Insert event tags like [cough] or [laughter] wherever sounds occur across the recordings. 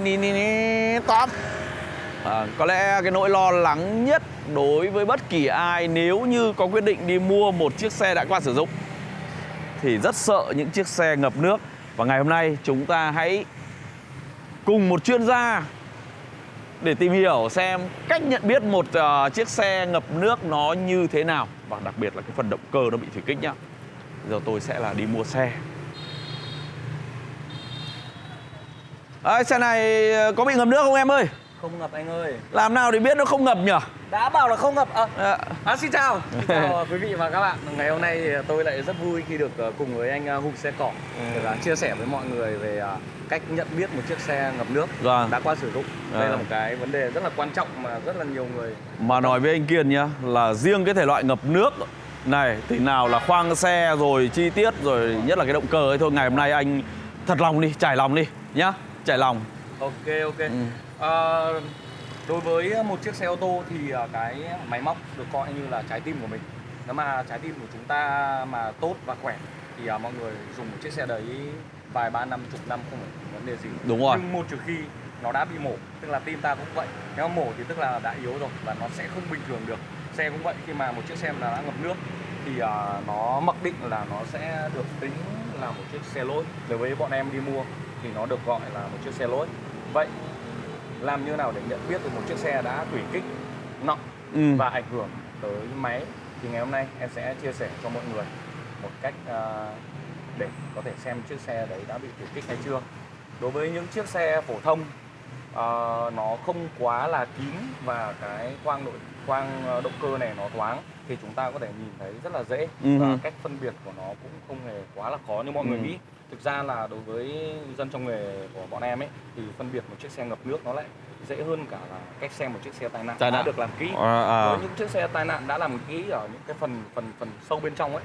ni ni ni ni tóm à, có lẽ cái nỗi lo lắng nhất đối với bất kỳ ai nếu như có quyết định đi mua một chiếc xe đã qua sử dụng thì rất sợ những chiếc xe ngập nước và ngày hôm nay chúng ta hãy cùng một chuyên gia để tìm hiểu xem cách nhận biết một uh, chiếc xe ngập nước nó như thế nào và đặc biệt là cái phần động cơ nó bị thủy kích nhá. Giờ tôi sẽ là đi mua xe. À, xe này ờ, có bị ngập nước không em ơi? Không ngập anh ơi. Làm nào để biết nó không ngập nhỉ? Đã bảo là không ngập. À, À, à xin chào. [laughs] Xin chào quý vị và các bạn. Ngày hôm nay thì tôi lại rất vui khi được cùng với anh Hùng Xe Cỏ Để là chia sẻ với mọi người về cách nhận biết một chiếc xe ngập nước Vâng. đã qua sử dụng. Đây À. là một cái vấn đề rất là quan trọng mà rất là nhiều người Mà nói với anh Kiên nhá Là riêng cái thể loại ngập nước này Thì nào là khoang xe rồi chi tiết Rồi nhất là cái động cơ ấy thôi. Ngày hôm nay anh thật lòng đi, trải lòng đi nhá Trải lòng. Ok ok. Ừ. Ờ, Đối với một chiếc xe ô tô thì ờ, cái máy móc được coi như là trái tim của mình. Nếu mà trái tim của chúng ta mà tốt và khỏe Thì ờ, mọi người dùng một chiếc xe đấy vài ba năm chục năm không phải vấn đề gì. Đúng rồi. Nhưng một trừ khi nó đã bị mổ Tức là tim ta cũng vậy. Nếu mổ thì tức là đã yếu rồi và nó sẽ không bình thường được. Xe cũng vậy khi mà một chiếc xe mà đã ngập nước Thì ờ, nó mặc định là nó sẽ được tính là một chiếc xe lỗi. Đối với bọn em đi mua thì nó được gọi là một chiếc xe lỗi Vậy làm như nào để nhận biết được một chiếc xe đã thủy kích nặng ừ. và ảnh hưởng tới máy thì ngày hôm nay em sẽ chia sẻ cho mọi người một cách à, để có thể xem chiếc xe đấy đã bị thủy kích hay chưa đối với những chiếc xe phổ thông à, nó không quá là kín và cái khoang nội khoang ờ, động cơ này nó thoáng thì chúng ta có thể nhìn thấy rất là dễ Ừ. và cách phân biệt của nó cũng không hề quá là khó như mọi người Ừ. nghĩ thực ra là đối với dân trong nghề của bọn em ấy thì phân biệt một chiếc xe ngập nước nó lại dễ hơn cả là cách xem một chiếc xe tai nạn Tai đã nạn. được làm kỹ. À, à. với những chiếc xe tai nạn đã làm kỹ ở những cái phần phần phần sâu bên trong ấy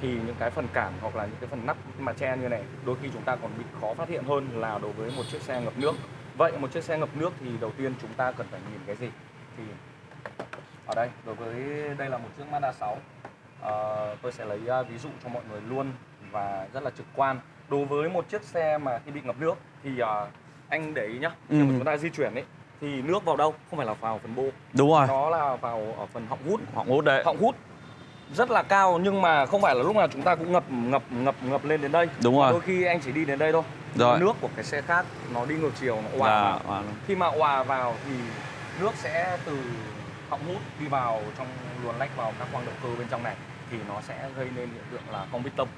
thì những cái phần cản hoặc là những cái phần nắp mà che như này đôi khi chúng ta còn bị khó phát hiện hơn là đối với một chiếc xe ngập nước. Vậy một chiếc xe ngập nước thì đầu tiên chúng ta cần phải nhìn cái gì? Thì ở đây đối với đây là một chiếc Mazda 6 Ờ, tôi sẽ lấy uh, ví dụ cho mọi người luôn và rất là trực quan. Đối với một chiếc xe mà khi bị ngập nước thì uh, anh để ý nhá khi mà Ừ. chúng ta di chuyển ấy thì nước vào đâu? Không phải là vào phần bô. Đúng rồi. Nó là vào ở phần họng hút. Họng hút đấy. Họng hút. Rất là cao nhưng mà không phải là lúc nào chúng ta cũng ngập ngập ngập ngập lên đến đây. Đúng Mà rồi. đôi khi anh chỉ đi đến đây thôi. Rồi. nước của cái xe khác nó đi ngược chiều nó òa Là- vào. à, khi mà òa vào thì nước sẽ từ họng hút đi vào trong luồn lách vào các khoang động cơ bên trong này thì nó sẽ gây nên hiện tượng là cong bít tông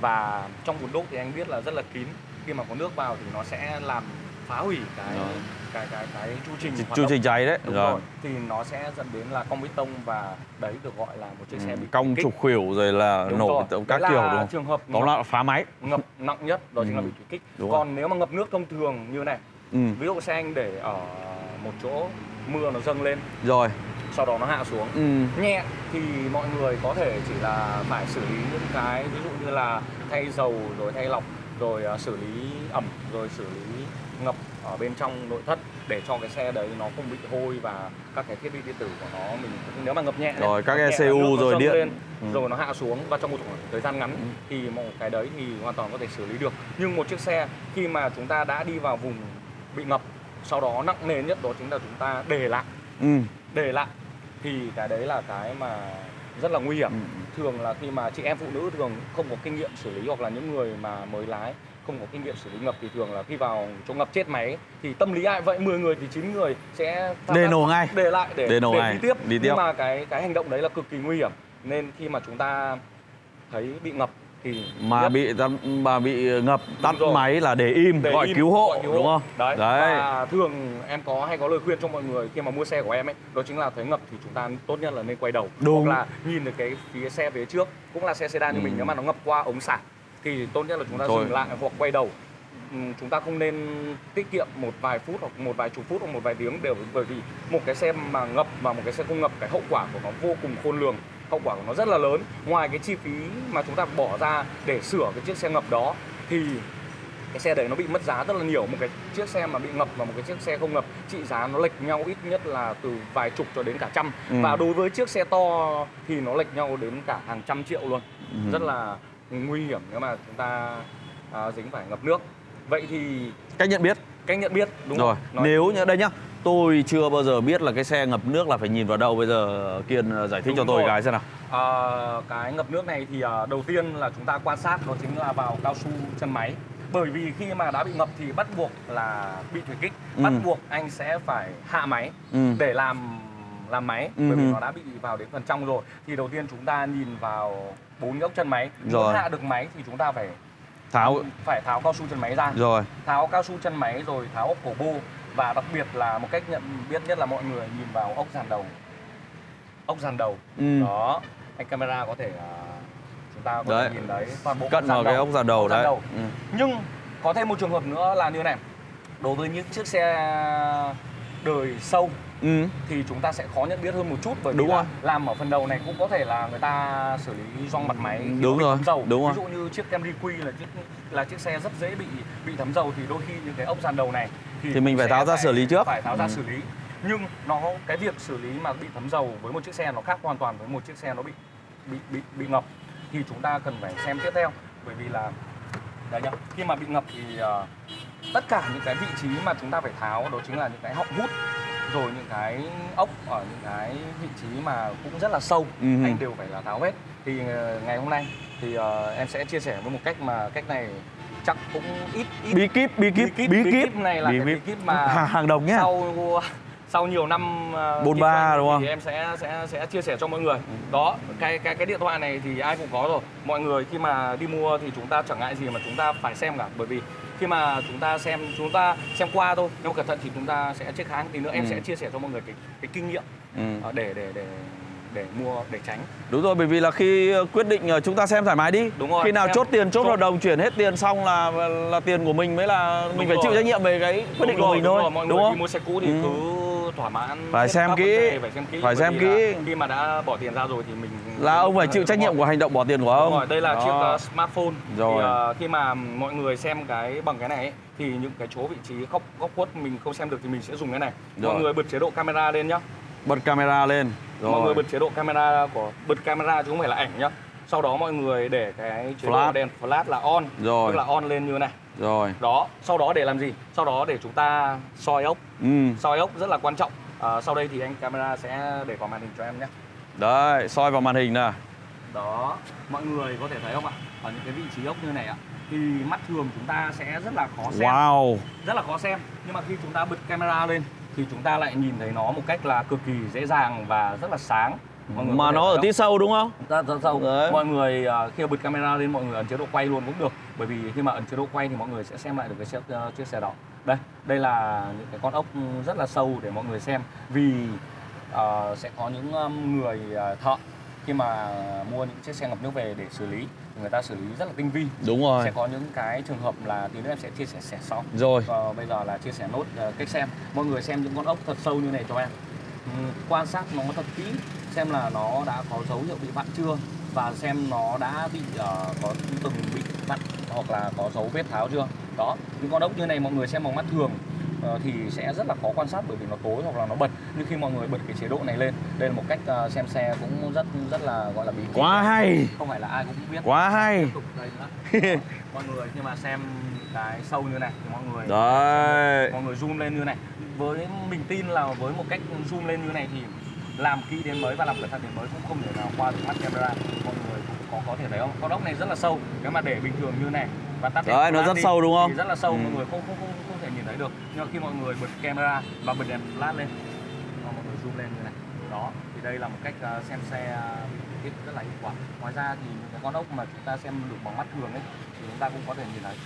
và trong bùn đốt thì anh biết là rất là kín khi mà có nước vào thì nó sẽ làm phá hủy cái Rồi. cái cái cái chu trình hoạt Chu trình cháy đấy Đúng Rồi. rồi. Thì nó sẽ dẫn đến là cong bê tông và đấy được gọi là một chiếc xe bị Ừ, Cong trục khuỷu rồi là Đúng nổ rồi. các kiểu là đúng không? trường hợp lại là phá máy ngập nặng nhất đó chính là Ừ. bị thủy kích. Đúng rồi. Còn nếu mà ngập nước thông thường như này, ừ. ví dụ xe anh để ở một chỗ mưa nó dâng lên, Rồi sau đó nó hạ xuống ừ. nhẹ thì mọi người có thể chỉ là phải xử lý những cái ví dụ như là thay dầu rồi thay lọc rồi à, xử lý ẩm rồi xử lý ngập ở bên trong nội thất để cho cái xe đấy nó không bị hôi và các cái thiết bị điện tử của nó mình nếu mà ngập nhẹ Rồi, các ECU rồi điện. lên, Ừ. rồi nó hạ xuống và trong một thời gian ngắn thì một cái đấy thì hoàn toàn có thể xử lý được nhưng một chiếc xe khi mà chúng ta đã đi vào vùng bị ngập sau đó nặng nề nhất đó chính là chúng ta để lại Ừ. để lại thì cái đấy là cái mà rất là nguy hiểm Ừ. thường là khi mà chị em phụ nữ thường không có kinh nghiệm xử lý hoặc là những người mà mới lái không có kinh nghiệm xử lý ngập thì thường là khi vào chỗ ngập chết máy thì tâm lý ai vậy 10 người thì 9 người sẽ Để nổ ngay. để lại để, Để nổ ngay. đi tiếp Đi tiếp. nhưng mà cái cái hành động đấy là cực kỳ nguy hiểm nên khi mà chúng ta thấy bị ngập thì Mà nhất bị mà bị ngập tắt máy là để im để gọi im, cứu hộ gọi cứu đúng không? Đấy. Đấy. Và thường em có hay có lời khuyên cho mọi người khi mà mua xe của em ấy, đó chính là thấy ngập thì chúng ta tốt nhất là nên quay đầu. Đúng. Hoặc là nhìn được cái phía xe phía trước, cũng là xe sedan như Ừ. mình nếu mà nó ngập qua ống xả thì tốt nhất là chúng ta Thôi. dừng lại hoặc quay đầu. Ừ, Chúng ta không nên tiết kiệm một vài phút hoặc một vài chục phút hoặc một vài tiếng đều bởi vì một cái xe mà ngập và một cái xe không ngập cái hậu quả của nó vô cùng khôn lường hậu quả của nó rất là lớn. Ngoài cái chi phí mà chúng ta bỏ ra để sửa cái chiếc xe ngập đó thì cái xe đấy nó bị mất giá rất là nhiều. Một cái chiếc xe mà bị ngập và một cái chiếc xe không ngập trị giá nó lệch nhau ít nhất là từ vài chục cho đến cả trăm. Ừ. và đối với chiếc xe to thì nó lệch nhau đến cả hàng trăm triệu luôn. Ừ. rất là nguy hiểm nếu mà chúng ta à, dính phải ngập nước. Vậy thì Cách nhận biết. Cách nhận biết đúng rồi không Nói- nếu như đây nhá tôi chưa bao giờ biết là cái xe ngập nước là phải nhìn vào đâu bây giờ kiên ờ, giải thích Đúng cho tôi rồi. cái xem nào Ờ, cái ngập nước này thì ờ, đầu tiên là chúng ta quan sát đó chính là vào cao su chân máy bởi vì khi mà đã bị ngập thì bắt buộc là bị thủy kích Ừ. bắt buộc anh sẽ phải hạ máy Ừ. để làm làm máy Ừ bởi vì hừ. nó đã bị vào đến phần trong rồi thì đầu tiên chúng ta nhìn vào bốn góc chân máy Rồi. muốn hạ được máy thì chúng ta phải tháo phải tháo cao su chân máy ra rồi tháo cao su chân máy rồi tháo ốc cổ bô và đặc biệt là một cách nhận biết nhất là mọi người nhìn vào ốc dàn đầu ốc dàn đầu Ừ. đó anh camera có thể à, chúng ta có Đấy. thể nhìn thấy toàn bộ cận vào cái ốc dàn đầu Ốc đấy đầu. Ừ. nhưng có thêm một trường hợp nữa là như này đối với những chiếc xe đời sâu Ừ. thì chúng ta sẽ khó nhận biết hơn một chút bởi vì Đúng là rồi. làm ở phần đầu này cũng có thể là người ta xử lý gioăng mặt máy Đúng rồi, thấm dầu đúng rồi. ví dụ như chiếc Camry Q là chiếc là chiếc xe rất dễ bị bị thấm dầu thì đôi khi những cái ốc dàn đầu này Thì mình phải tháo ra xử lý trước. phải tháo ra Ừ. xử lý nhưng nó cái việc xử lý mà bị thấm dầu với một chiếc xe nó khác hoàn toàn với một chiếc xe nó bị bị bị bị ngập thì chúng ta cần phải xem tiếp theo bởi vì là đấy nhá khi mà bị ngập thì ờ, tất cả những cái vị trí mà chúng ta phải tháo đó chính là những cái họng hút rồi những cái ốc ở những cái vị trí mà cũng rất là sâu Ừ. anh đều phải là tháo hết thì ờ, ngày hôm nay thì ờ, em sẽ chia sẻ với một cách mà cách này chắc cũng ít ít. Bí kíp bí kíp bí kíp, bí bí này là cái bí kíp mà hàng, hàng đồng nhá. sau sau nhiều năm uh, 43 đúng không? thì em sẽ sẽ sẽ chia sẻ cho mọi người. Đó cái cái cái điện thoại này thì ai cũng có rồi. Mọi người khi mà đi mua thì chúng ta chẳng ngại gì mà chúng ta phải xem cả. Bởi vì khi mà chúng ta xem chúng ta xem qua thôi nếu cẩn thận thì chúng ta sẽ check kháng. Tí nữa em Ừ. sẽ chia sẻ cho mọi người cái cái kinh nghiệm ừ. ờ, để để để để mua để tránh Đúng rồi, bởi vì là khi ờ, quyết định ờ, chúng ta xem thoải mái đi. Đúng rồi, Khi nào xem- chốt tiền, chốt hợp đồng, chuyển hết tiền xong là là tiền của mình mới là mình Đúng phải rồi. chịu trách nhiệm về cái quyết định Đúng của mình đúng thôi, rồi, mọi đúng người không? đi mua xe cũ thì Ừ. cứ thỏa mãn Phải xem kỹ. đề, phải xem kỹ Phải xem khi mà đã bỏ tiền ra rồi thì mình Là ông phải mình chịu trách nhiệm của hành động bỏ tiền của ông. rồi, đây là Đó. chiếc uh, smartphone. Rồi. Thì uh, khi mà mọi người xem cái bằng cái này ấy, thì những cái chỗ vị trí góc góc khuất mình không xem được thì mình sẽ dùng cái này. Rồi. Mọi người bật chế độ camera lên nhá. Bật camera lên. Rồi. Mọi người bật chế độ camera của bật camera chứ không phải là ảnh nhá. Sau đó mọi người để cái chế Flash. độ đèn flash là on, Rồi. tức là on lên như này. Rồi. Đó, sau đó để làm gì? Sau đó để chúng ta soi ốc. Ừ. soi ốc rất là quan trọng à, sau đây thì anh camera sẽ để vào màn hình cho em nhé Đấy, soi vào màn hình nè. đó mọi người có thể thấy không ạ ở những cái vị trí ốc như này ạ thì mắt thường chúng ta sẽ rất là khó xem Wow. rất là khó xem nhưng mà khi chúng ta bật camera lên thì chúng ta lại nhìn thấy nó một cách là cực kỳ dễ dàng và rất là sáng. Mọi người Mà nó ở tí sâu đúng không? rất rất sâu. Đấy. mọi người à, khi mà bật camera lên mọi người ấn chế độ quay luôn cũng được. Bởi vì khi mà ấn chế độ quay thì mọi người sẽ xem lại được cái chiếc ờ, chiếc xe đó. Đây đây là những cái con ốc rất là sâu để mọi người xem. Vì ờ, sẽ có những um, người ờ, thợ khi mà mua những chiếc xe ngập nước về để xử lý người ta xử lý rất là tinh vi. Đúng rồi. sẽ có những cái trường hợp là tí nữa em sẽ chia sẻ sẻ sau. Rồi. và bây giờ là chia sẻ nốt ờ, cách xem. Mọi người xem những con ốc thật sâu như này cho em. Ừ, quan sát nó thật kỹ xem là nó đã có dấu hiệu bị vặn chưa và xem nó đã bị ờ, có từng bị vặn hoặc là có dấu vết tháo chưa. Đó những con ốc như này mọi người xem bằng mắt thường thì sẽ rất là khó quan sát bởi vì nó tối hoặc là nó bật nhưng khi mọi người bật cái chế độ này lên đây là một cách ờ, xem xe cũng rất rất là gọi là bí. Quá hay. không phải là ai cũng biết Quá hay. Đó. mọi người khi mà xem cái sâu như này thì mọi người Đấy. mọi người zoom lên như này với mình tin là với một cách zoom lên như này thì làm kỹ đến mới và làm cẩn thận đến mới cũng không thể nào qua được mắt camera mọi người cũng có có thể thấy không con ốc này rất là sâu nếu mà để bình thường như này và tắt Đấy, nó rất đi sâu đúng không? thì rất là sâu Ừ. mọi người không không không thấy được. Nhưng mà khi mọi người bật camera và bật đèn flash lên và mọi người zoom lên như này. Đó thì đây là một cách ờ, xem xe uh, rất là hiệu quả. Ngoài ra thì những cái con ốc mà chúng ta xem được bằng mắt thường ấy thì chúng ta cũng có thể nhìn thấy.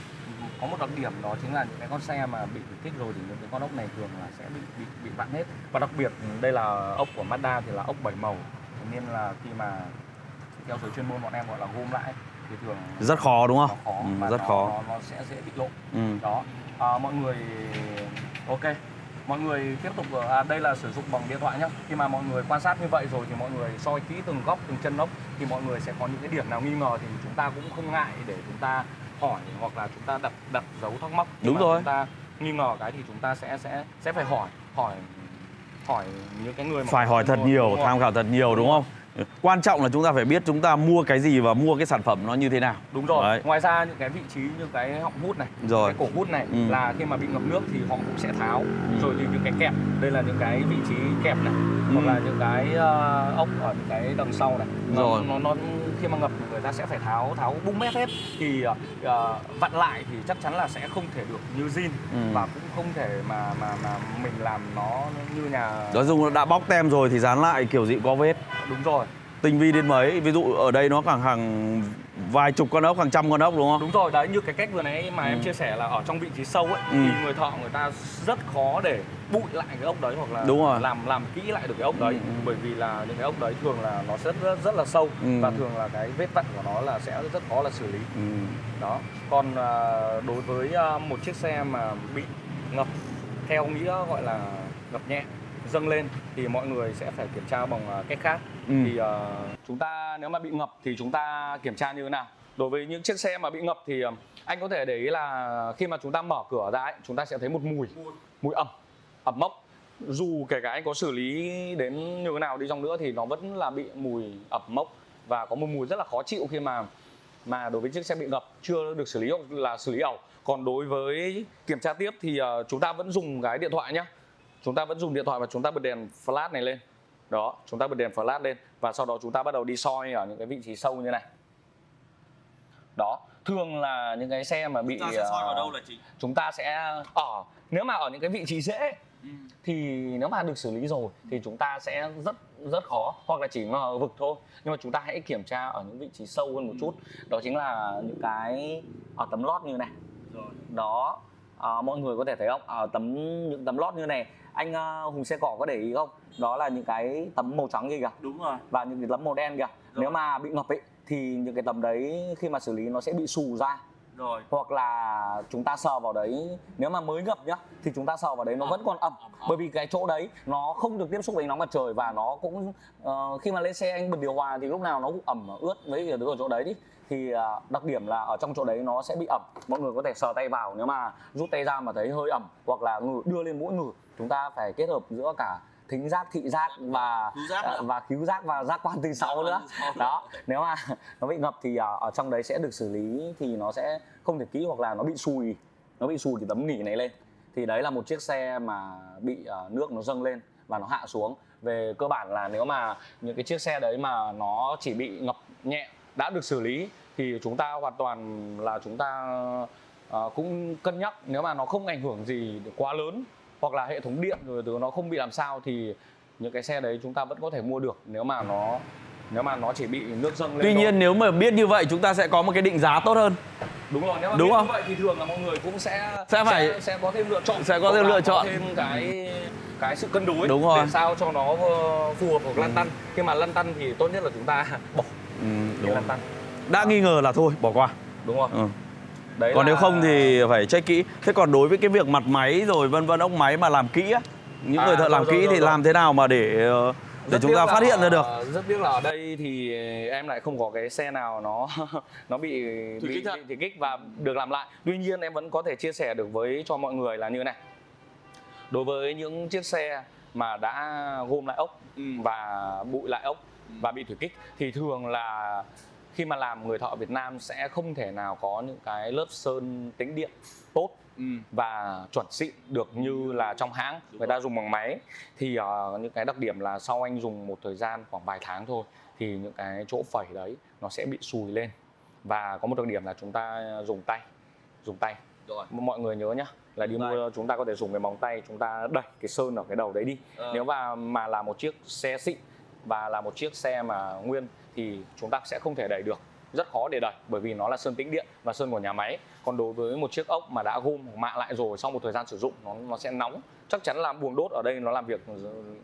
Có một đặc điểm đó chính là những cái con xe mà bị kích rồi thì những cái con ốc này thường là sẽ bị bị bị vặn hết. Và đặc biệt đây là ốc của Mazda thì là ốc bảy màu. Nên là khi mà theo giới chuyên môn bọn em gọi là gom lại thì thường Rất khó đúng không? khó Ừ, rất nó, khó. nó, nó sẽ dễ bị lộ. Ừ. đó à, mọi người ok mọi người tiếp tục à, đây là sử dụng bằng điện thoại nhé khi mà mọi người quan sát như vậy rồi thì mọi người soi kỹ từng góc từng chân ốc thì mọi người sẽ có những cái điểm nào nghi ngờ thì chúng ta cũng không ngại để chúng ta hỏi hoặc là chúng ta đặt đặt dấu thắc mắc Khi Đúng rồi. chúng ta nghi ngờ cái thì chúng ta sẽ sẽ sẽ phải hỏi hỏi hỏi những cái người mà Phải hỏi thật Đúng nhiều, tham khảo thật nhiều đúng không? Quan trọng là chúng ta phải biết chúng ta mua cái gì và mua cái sản phẩm nó như thế nào. đúng rồi Đấy. ngoài ra những cái vị trí như cái họng hút này Rồi. cái cổ hút này Ừ. là khi mà bị ngập nước thì họ cũng sẽ tháo rồi thì những cái kẹp đây là những cái vị trí kẹp này hoặc Ừ. là những cái ờ, ốc ở những cái đằng sau này nó, Rồi. nó, nó khi mà ngập người ta sẽ phải tháo tháo bung mét hết thì ờ, vặn lại thì chắc chắn là sẽ không thể được như zin Ừ. và cũng không thể mà mà mà mình làm nó như nhà Nói chung đã bóc tem rồi thì dán lại kiểu gì có vết. đúng rồi Tinh vi đến mấy, ví dụ ở đây nó khoảng hàng vài chục con ốc, hàng trăm con ốc đúng không? đúng rồi đấy như cái cách vừa nãy mà em Ừ. chia sẻ là ở trong vị trí sâu ấy Ừ. thì người thợ người ta rất khó để bụi lại cái ốc đấy hoặc là Đúng rồi. làm làm kỹ lại được cái ốc đấy Ừ, ừ. bởi vì là những cái ốc đấy thường là nó rất rất, rất là sâu Ừ. và thường là cái vết vặn của nó là sẽ rất khó là xử lý Ừ. đó còn à, đối với à, một chiếc xe mà bị ngập theo nghĩa gọi là ngập nhẹ dâng lên thì mọi người sẽ phải kiểm tra bằng à, cách khác. Ừ. thì à, chúng ta nếu mà bị ngập thì chúng ta kiểm tra như thế nào? Đối với những chiếc xe mà bị ngập thì à, anh có thể để ý là khi mà chúng ta mở cửa ra ấy, chúng ta sẽ thấy một mùi mùi ẩm ẩm mốc. Dù kể cả anh có xử lý đến như thế nào đi chăng nữa thì nó vẫn là bị mùi ẩm mốc và có một mùi rất là khó chịu khi mà mà đối với chiếc xe bị ngập chưa được xử lý hoặc là xử lý ẩu. Còn đối với kiểm tra tiếp thì chúng ta vẫn dùng cái điện thoại nhé chúng ta vẫn dùng điện thoại và chúng ta bật đèn flash này lên. Đó chúng ta bật đèn flash lên và sau đó chúng ta bắt đầu đi soi ở những cái vị trí sâu như này. Đó thường là những cái xe mà bị ờ, chị? chúng ta sẽ ở nếu mà ở những cái vị trí dễ thì nếu mà được xử lý rồi thì chúng ta sẽ rất rất khó hoặc là chỉ ngờ vực thôi. Nhưng mà chúng ta hãy kiểm tra ở những vị trí sâu hơn một chút. Đó chính là những cái ở tấm lót như này. Rồi. đó à, mọi người có thể thấy không? Ở tấm những tấm lót như này anh ờ, hùng xe cỏ có để ý không? Đó là những cái tấm màu trắng kia kìa. Đúng rồi. và những cái tấm màu đen kìa. Nếu mà bị ngập ấy thì những cái tấm đấy khi mà xử lý nó sẽ bị xù ra. Rồi. hoặc là chúng ta sờ vào đấy nếu mà mới ngập nhá thì chúng ta sờ vào đấy nó vẫn còn ẩm. Bởi vì cái chỗ đấy nó không được tiếp xúc với nóng mặt trời và nó cũng ờ, khi mà lên xe anh bật điều hòa thì lúc nào nó cũng ẩm ướt với cái ở chỗ đấy đi thì ờ, đặc điểm là ở trong chỗ đấy nó sẽ bị ẩm. Mọi người có thể sờ tay vào nếu mà rút tay ra mà thấy hơi ẩm hoặc là ngử đưa lên mũi ngử chúng ta phải kết hợp giữa cả thính giác thị giác và giác và khứu giác và giác quan thứ sáu nữa. đó nếu mà [laughs] nó bị ngập thì ở, ở trong đấy sẽ được xử lý thì nó sẽ không thể kỹ hoặc là nó bị sùi. Nó bị sùi cái tấm nỉ này lên. Thì đấy là một chiếc xe mà bị ờ, nước nó dâng lên và nó hạ xuống. Về cơ bản là nếu mà những cái chiếc xe đấy mà nó chỉ bị ngập nhẹ đã được xử lý thì chúng ta hoàn toàn là chúng ta ờ, cũng cân nhắc nếu mà nó không ảnh hưởng gì quá lớn hoặc là hệ thống điện rồi từ nó không bị làm sao thì những cái xe đấy chúng ta vẫn có thể mua được nếu mà nó nếu mà nó chỉ bị nước dâng lên Tuy thôi. nhiên nếu mà biết như vậy chúng ta sẽ có một cái định giá tốt hơn. đúng rồi nếu mà Đúng biết không? như vậy thì thường là mọi người cũng sẽ Sẽ phải- sẽ, sẽ có thêm lựa chọn Sẽ có thêm lựa chọn. thêm cái cái sự cân đối Đúng rồi. để sao cho nó ờ, phù hợp hoặc lăn tăn khi mà lăn tăn thì tốt nhất là chúng ta [laughs] bỏ Ừ, đúng. lăn tăn Đã nghi ngờ là thôi bỏ qua. đúng không Ừ. đấy Còn là- nếu không thì phải check kỹ. Thế còn đối với cái việc mặt máy rồi vân vân ốc máy mà làm kỹ á, những À, người thợ rồi, làm rồi, kỹ rồi, thì rồi. làm thế nào mà để ờ, để Rất chúng ta là phát hiện ra được? rất tiếc là ở đây thì em lại không có cái xe nào nó [laughs] nó bị Thủy bị, kích bị thủy kích và được làm lại tuy nhiên em vẫn có thể chia sẻ được với cho mọi người là như này đối với những chiếc xe mà đã gom lại ốc Ừ. và bụi lại ốc và bị thủy kích thì thường là khi mà làm người thợ Việt Nam sẽ không thể nào có những cái lớp sơn tĩnh điện tốt Ừ. và chuẩn xịn được như là trong hãng. Người ta dùng bằng máy. Thì ờ, những cái đặc điểm là sau anh dùng một thời gian khoảng vài tháng thôi thì những cái chỗ phẩy đấy nó sẽ bị sùi lên. Và có một đặc điểm là chúng ta dùng tay dùng tay. Rồi. mọi người nhớ nhá là đi mua chúng ta có thể dùng cái móng tay chúng ta đẩy cái sơn ở cái đầu đấy đi. Ờ. nếu mà mà là một chiếc xe xịn và là một chiếc xe mà nguyên thì chúng ta sẽ không thể đẩy được. Rất khó để đẩy bởi vì nó là sơn tĩnh điện và sơn của nhà máy. Còn đối với một chiếc ốc mà đã gom mạ lại rồi sau một thời gian sử dụng nó nó sẽ nóng. Chắc chắn là buồng đốt ở đây nó làm việc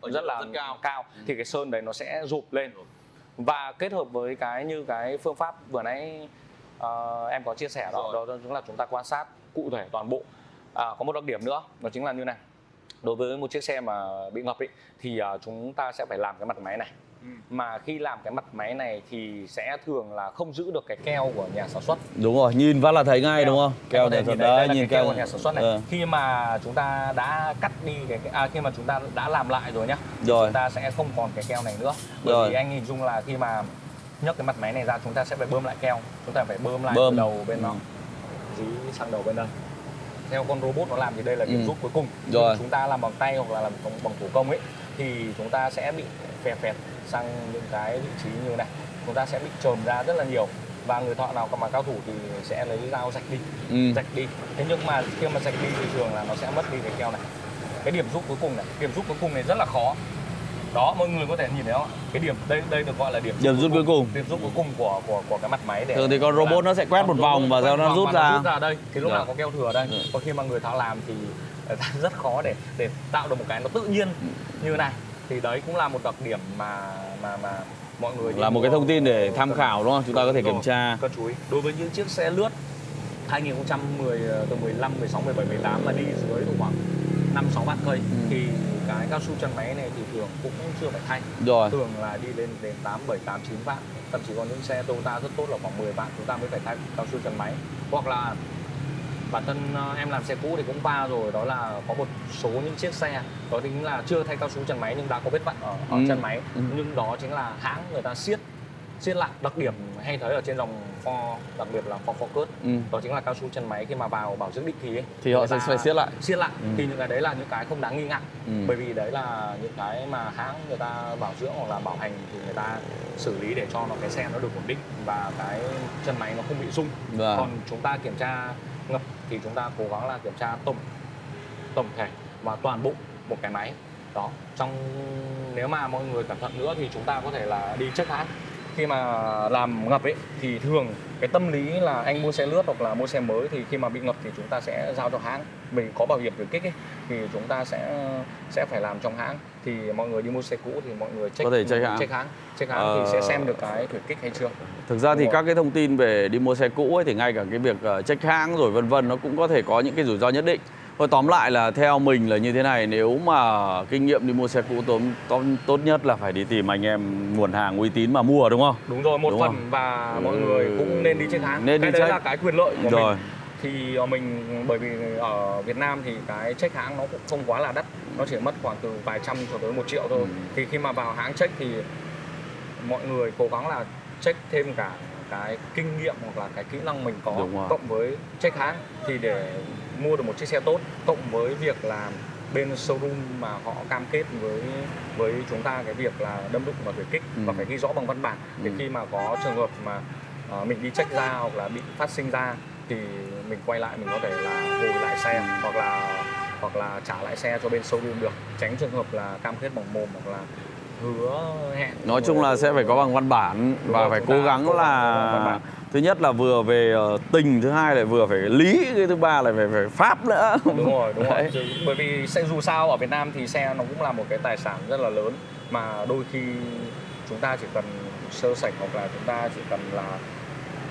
rất là rất cao. cao. Thì cái sơn đấy nó sẽ rụp lên. Và kết hợp với cái như cái phương pháp vừa nãy ờ, em có chia sẻ đó Rồi. đó chính là chúng ta quan sát cụ thể toàn bộ. À, có một đặc điểm nữa đó chính là như này đối với một chiếc xe mà bị ngập ý, thì à, chúng ta sẽ phải làm cái mặt máy này mà khi làm cái mặt máy này thì sẽ thường là không giữ được cái keo của nhà sản xuất đúng rồi nhìn phát là thấy ngay đúng không Keo keo sản nhìn đấy nhìn keo keo của nhà sản xuất này. Ờ, Khi mà chúng ta đã cắt đi cái, cái à, khi mà chúng ta đã làm lại rồi nhá, Rồi. chúng ta sẽ không còn cái keo này nữa. Bởi Rồi. vì anh hình dung là khi mà nhấc cái mặt máy này ra chúng ta sẽ phải bơm lại keo, chúng ta phải bơm lại Bơm. đầu bên nó Ừ. dí sang đầu bên đây. Theo con robot nó làm thì đây là điểm Ừ. rút cuối cùng. Rồi. Chúng ta làm bằng tay hoặc là làm bằng, bằng thủ công ấy thì chúng ta sẽ bị phè phẹt sang những cái vị trí như này. Chúng ta sẽ bị trồm ra rất là nhiều và người thợ nào mà cao thủ thì sẽ lấy dao rạch đi ừ. rạch đi thế nhưng mà khi mà rạch đi thì thường là nó sẽ mất đi cái keo này cái điểm rút cuối cùng này điểm rút cuối cùng này rất là khó đó mọi người có thể nhìn thấy không cái điểm đây đây được gọi là điểm Điểm rút cuối cùng. điểm rút cuối cùng của của của cái mặt máy để thường thì con robot nó sẽ quét một vòng và sau nó rút ra. rút ra đây. Thì lúc Dạ. nào có keo thừa đây. Ừ. còn khi mà người thợ làm thì [laughs] ta rất khó để để tạo được một cái nó tự nhiên như này. Thì đấy cũng là một đặc điểm mà mà mà mọi người là một cái thông tin để tham khảo đúng không? Chúng ta có thể kiểm tra. Cần chú ý. Đối với những chiếc xe lướt 2010 ờ, từ 15, 16, 17, 18 mà đi dưới khoảng 5 6 vạn cây Ừ. thì cái cao su chân máy này thì thường cũng chưa phải thay. rồi Thường là đi lên đến 8 7 8 9 vạn. Thậm chí có những xe Toyota rất tốt là khoảng 10 vạn chúng ta mới phải thay cao su chân máy. Hoặc là bản thân ờ, em làm xe cũ thì cũng qua rồi đó là có một số những chiếc xe đó chính là chưa thay cao su chân máy nhưng đã có vết vặn ở, ở Ừ. chân máy Ừ. nhưng đó chính là hãng người ta siết siết lại đặc điểm hay thấy ở trên dòng Ford đặc biệt là Ford Focus ừ. đó chính là cao su chân máy khi mà vào bảo dưỡng định kỳ ấy, thì họ sẽ phải siết lại siết lại Ừ. thì những cái đấy là những cái không đáng nghi ngại Ừ. bởi vì đấy là những cái mà hãng người ta bảo dưỡng hoặc là bảo hành thì người ta xử lý để cho nó cái xe nó được ổn định và cái chân máy nó không bị rung Vâng. còn chúng ta kiểm tra ngập thì chúng ta cố gắng là kiểm tra tổng tổng thể và toàn bộ một cái máy đó trong nếu mà mọi người cẩn thận nữa thì chúng ta có thể là đi check hãng khi mà làm ngập ấy thì thường cái tâm lý là anh mua xe lướt hoặc là mua xe mới thì khi mà bị ngập thì chúng ta sẽ giao cho hãng mình có bảo hiểm thử kích ấy thì chúng ta sẽ sẽ phải làm trong hãng thì mọi người đi mua xe cũ thì mọi người check Có thể check hãng. check hãng check hãng Ờ. thì sẽ xem được cái thử kích hay chưa Thực ra thì Đúng rồi. các cái thông tin về đi mua xe cũ ấy thì ngay cả cái việc ờ, check hãng rồi vân vân nó cũng có thể có những cái rủi ro nhất định. Thôi tóm lại là theo mình là như thế này nếu mà kinh nghiệm đi mua xe cũ tóm, tóm, tốt nhất là phải đi tìm anh em nguồn hàng uy tín mà mua đúng không? đúng rồi một Đúng phần không? và mọi Ừ. người cũng nên đi check hãng Nên cái đi đấy check. là cái quyền lợi của Rồi. mình thì ờ, mình bởi vì ở Việt Nam thì cái check hãng nó cũng không quá là đắt nó chỉ mất khoảng từ vài trăm cho tới một triệu thôi Ừ. thì khi mà vào hãng check thì mọi người cố gắng là check thêm cả cái kinh nghiệm hoặc là cái kỹ năng mình có cộng với check hãng thì để mua được một chiếc xe tốt cộng với việc là bên showroom mà họ cam kết với với chúng ta cái việc là đâm đụng và thử kích Ừ. và phải ghi rõ bằng văn bản để Ừ. khi mà có trường hợp mà ờ, mình đi check ra hoặc là bị phát sinh ra thì mình quay lại mình có thể là hồi lại xe hoặc là hoặc là trả lại xe cho bên showroom được tránh trường hợp là cam kết bằng mồm hoặc là hứa hẹn Nói chung là sẽ phải có bằng văn bản Đúng và rồi, phải cố gắng là thứ nhất là vừa về ờ, tình, thứ hai là vừa phải lý, cái thứ ba là phải phải pháp nữa. đúng rồi đúng rồi. Chứ- bởi vì xe dù sao ở Việt Nam thì xe nó cũng là một cái tài sản rất là lớn mà đôi khi chúng ta chỉ cần sơ sẩy hoặc là chúng ta chỉ cần là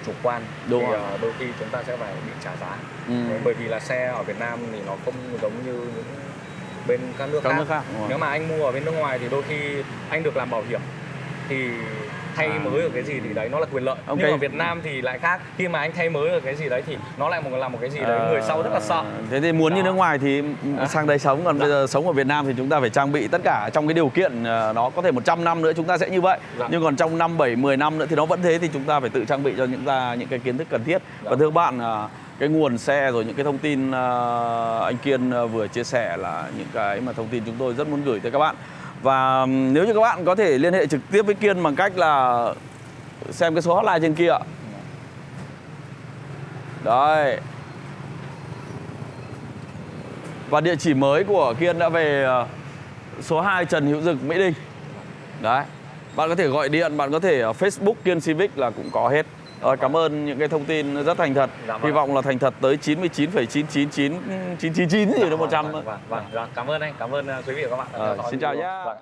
chủ quan Đúng thì rồi. ờ, đôi khi chúng ta sẽ phải bị trả giá Ừ. bởi vì là xe ở Việt Nam thì nó không giống như những bên các nước Các khác nước khác, nếu mà anh mua ở bên nước ngoài thì đôi khi anh được làm bảo hiểm thì thay À. mới ở cái gì thì đấy nó là quyền lợi Ok. nhưng ở Việt Nam thì lại khác khi mà anh thay mới ở cái gì đấy thì nó lại một là một cái gì đấy người sau rất là sợ Ờ, Thế thì muốn như Đó. nước ngoài thì sang đây sống còn Dạ. bây giờ sống ở Việt Nam thì chúng ta phải trang bị tất cả trong cái điều kiện ờ, nó có thể 100 năm nữa chúng ta sẽ như vậy. Dạ. Nhưng còn trong 5 7 10 năm nữa thì nó vẫn thế thì chúng ta phải tự trang bị cho những ta những cái kiến thức cần thiết. Dạ. Và thưa bạn ờ, cái nguồn xe rồi những cái thông tin ờ, anh Kiên ờ, vừa chia sẻ là những cái mà thông tin chúng tôi rất muốn gửi tới các bạn. Và nếu như các bạn có thể liên hệ trực tiếp với Kiên bằng cách là xem cái số hotline trên kia. Đấy. Và địa chỉ mới của Kiên đã về ờ, số 2 Trần Hữu Dực, Mỹ Đình. Đấy. Bạn có thể gọi điện, bạn có thể ở Facebook Kiên Civic là cũng có hết. Rồi, cảm ơn những cái thông tin rất thành thật. Dạ vâng Hy vọng là thành thật tới 99,999999 gì đó 100. vâng, vâng, vâng, vâng. cảm ơn anh cảm ơn uh, quý vị và các bạn Ờ, xin chào nhá. Vâng.